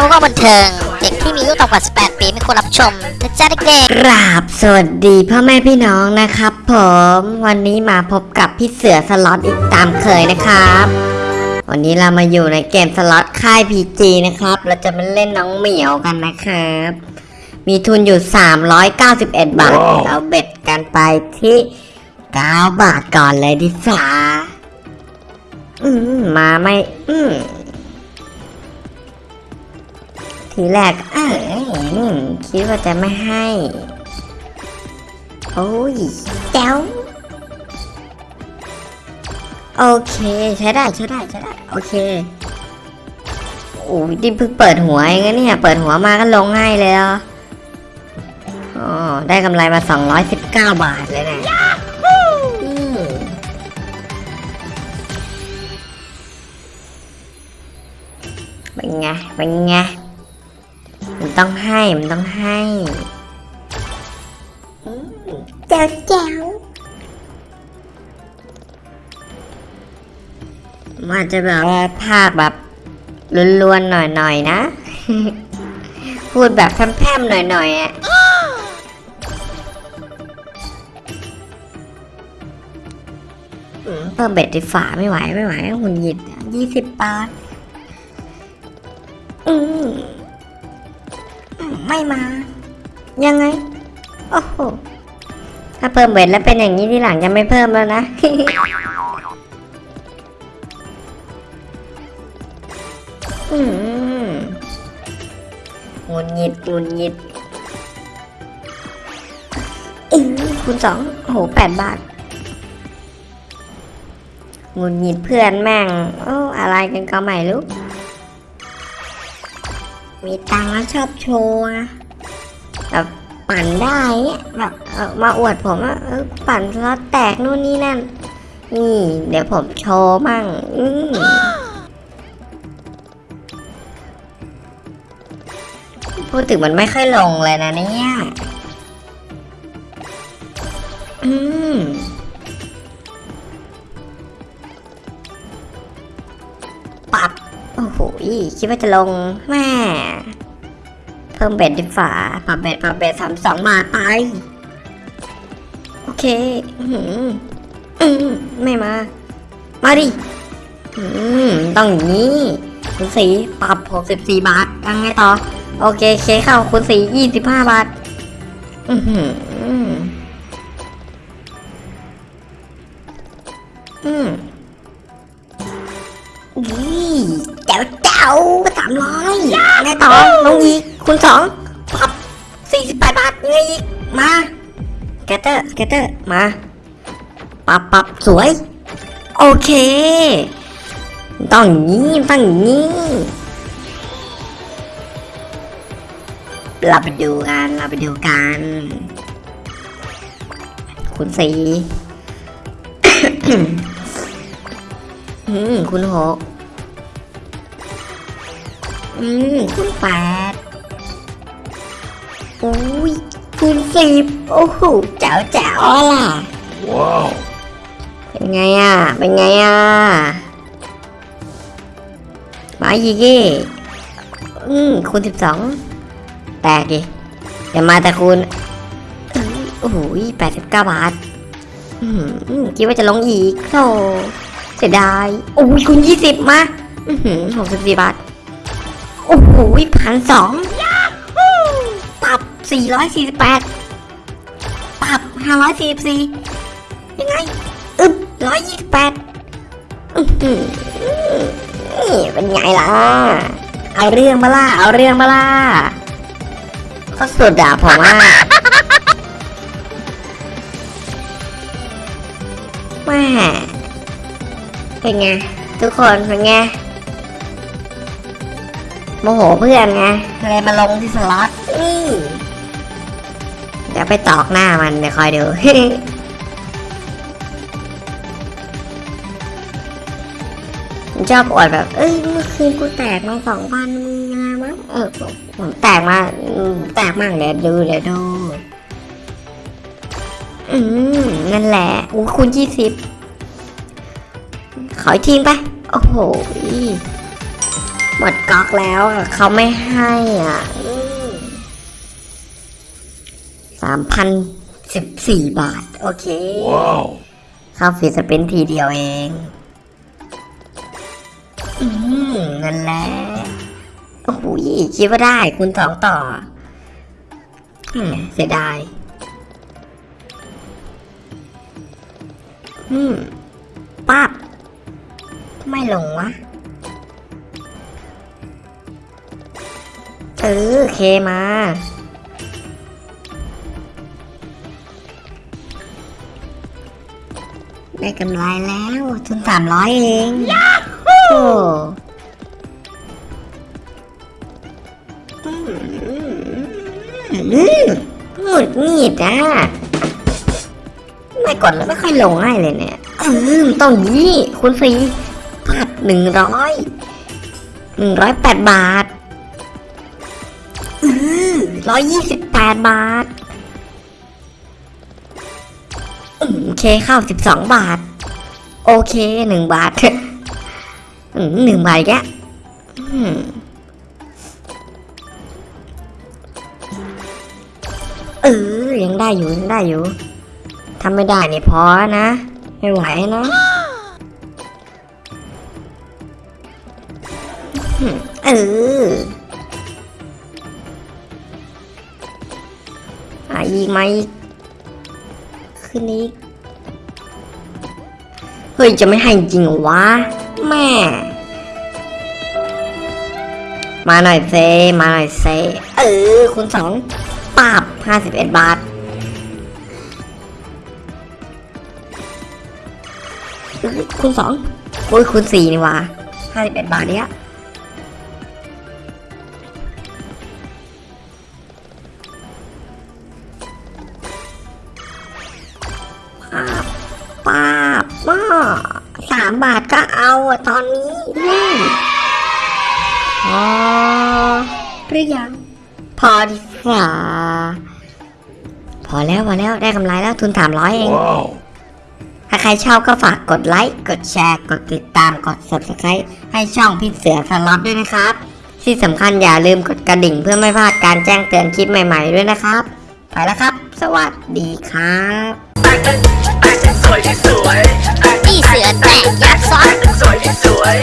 ทำก็บันเทิง เด็กที่มีอายุต่ำกว่า 18 ปีไม่ควรรับชมนะจ๊ะเด็กกราบสวัสดีพ่อแม่พี่น้องนะครับ ผมวันนี้มาพบกับพี่เสือสล็อตอีกตามเคยนะครับ วันนี้เรามาอยู่ในเกมสล็อตค่าย PG นะครับ เราจะมาเล่นน้องเหมียวกันนะครับ มีทุนอยู่ 391 บาทเรา bet กันไปที่ 9 บาทก่อนเลยดิฟ้าอืมมาไม่ อืม ทีแรกเออคิดว่าจะไม่ให้ โอ้ยแจ๋วโอเค ใช้ได้ใช้ได้ใช้ได้ โอเคโอ้ยดิเพิ่งเปิดหัวเองนะเนี่ย เปิดหัวมาก็ลงง่ายเลยอ๋อได้กำไรมา 219 บาทเลยนะเป็นไงเป็นไง ต้องให้มันต้องให้เจ้าเจ้ามันจะแบบว่าภาคแบบลวนๆหน่อยๆนะ พูดแบบแพร่มๆหน่อยๆอะอืมเพิ่มเบ็ดดิฝาไม่ไหวไม่ไหวหุ่นหยิดยี่สิบบาท อืม ไม่มา ยังไง โอ้โห ถ้าเพิ่มเบ็ดแล้วเป็นอย่างนี้ที่หลังจะไม่เพิ่มแล้วนะ อืมงุนงิดงุนงิดอือคูณสองโหแปดบาทงุนงิดเพื่อนแม่ง โอ้ อะไรกันก็ไม่รู้ มีตังค์แล้วชอบโชว์อะแบบปั่นได้เนี่ยแบบเออมาอวดผมว่าปั่นสล็อตแตกนู่นนี่นั่น นี่ เดี๋ยวผมโชว์มั่งอืพูดถึงมันไม่ค่อยลงเลยนะเนี่ย อืม คิดว่าจะลงแม่เพิ่มเบ็ดดีฝ่าปรับเบ็ดปรับเบ็ดสามสองบาทไป โอเคอือหืออืมไม่มา มาดิอืมต้องอย่างนี้คุณสีปรับหกสิบสี่บาทยังไงต่อ โอเคเคเข้าคุณสียี่สิบห้าบาท อืมอืมามร้อยแม่ต่อลงอีกคุณสองปับสี่สิบแปดบาทไงอีกมาสเกตเตอร์สเกตเตอร์มาปับปับสวย โอเคต้องอย่างนี้ต้องอย่างนี้เราไปดูกันเราไปดูกันคุณสีอืมคุณหก อืมคุณแปดอุ้ยคุณสิบโอ้โหเจ๋วเจ๋วล่ะว้าวเป็นไงอะ เป็นไงอะมาอีกดิอืมคุณสิบสองแตกดิอย่ามาแต่คุณอื้อโอ้โหแปดสิบเก้าบาทอืมคิดว่าจะลงอีกโธ่เสียดายโอ้ยคุณยี่สิบมาอือหือหกสิบสี่บาท โอ้โหพันสองปรับสี่ร้อยสี่สิบแปดปรับห้าร้อยสี่สิบสี่ยังไง อึบร้อยยี่สิบแปดอือหือนี่เป็นไงล่ะ เอาเรื่องมาล่ะเอาเรื่องมาล่ะก็สุดอะผมว่าแม่เป็นไง ทุกคนเป็นไง โมโหเพื่อนไงเลยมาลงที่สล็อตอื้อเดี๋ยวไปตอกหน้ามันเดี๋ยวคอยดูมันชอบอวดแบบ เอ้ยเมื่อคืนกูแตกมาสองพันมึงยังไงวะเออผมผมแตกมาอืมแตกมากเดี๋ยวดูเดี๋ยวดู อืมนั่นแหละอู้คุณยี่สิบขออีกทีไปโอ้โหหมด ก๊อกแล้วอะเขาไม่ให้อะสามพันสิบสี่บาท โอเค Wow. เข้าฟรีสเปนทีเดียวเองอืมนั่นแหละโอ้โหคิดว่าได้คุณสองต่ออืมเสียดายอืมปั๊บไม่ลงวะ เออเคมา ได้กำไรแล้วทุนสามร้อยเองโอ้อืมหงุดหงิดอะไม่กดแล้วไม่ค่อยลงให้เลยเนี่ยเออมันต้องยี่คุณฟรีพัดหนึ่งร้อยหนึ่งร้อยแปดบาท ร้อยยี่สิบแปดบาทโอเคข้าว12 บาท โอเคหนึ่งบาทหนึ่งบาทแกเออยังได้อยู่ยังได้อยู่ทำไม่ได้นี่พอนะ ไม่ไหวนะเออ อีกมาอีกขึ้นอีกเฮ้ย จะไม่ให้จริงวะ แม่ มาหน่อยเซ มาหน่อยเซ เออคุณสองปาบห้าสิบเอ็ดบาทเอ้ยคุณสองโอ้ยคุณสี่นี่วะห้าสิบเอ็ดบาทเนี้ยามบาทก็เอาอะตอนนี้อืมพอหรือยัง พอดีกว่าพอแล้วพอแล้วได้กำไรแล้วทุนสามร้อยเอง Wow. ถ้าใครชอบก็ฝากกดไลค์ กดแชร์ กดติดตาม กด subscribe ให้ช่องพี่เสือสล็อตด้วยนะครับ ที่สำคัญอย่าลืมกดกระดิ่งเพื่อไม่พลาดการแจ้งเตือนคลิปใหม่ๆด้วยนะครับ ไปแล้วครับ สวัสดีครับ พี่เสือแตกยัดซ้อสสวยที่สวย